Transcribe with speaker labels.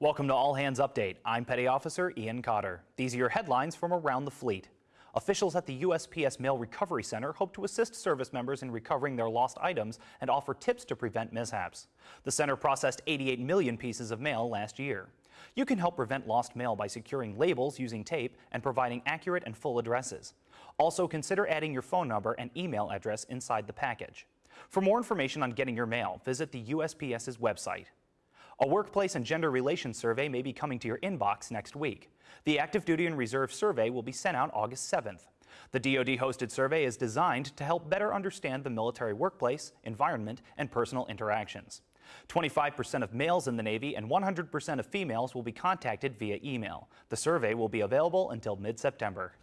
Speaker 1: Welcome to All Hands Update. I'm Petty Officer Ian Cotter. These are your headlines from around the fleet. Officials at the USPS Mail Recovery Center hope to assist service members in recovering their lost items and offer tips to prevent mishaps. The center processed 88 million pieces of mail last year. You can help prevent lost mail by securing labels using tape and providing accurate and full addresses. Also consider adding your phone number and email address inside the package. For more information on getting your mail, visit the USPS's website. A workplace and gender relations survey may be coming to your inbox next week. The active duty and reserve survey will be sent out August 7th. The DoD hosted survey is designed to help better understand the military workplace, environment, and personal interactions. 25% of males in the Navy and 100% of females will be contacted via email. The survey will be available until mid-September.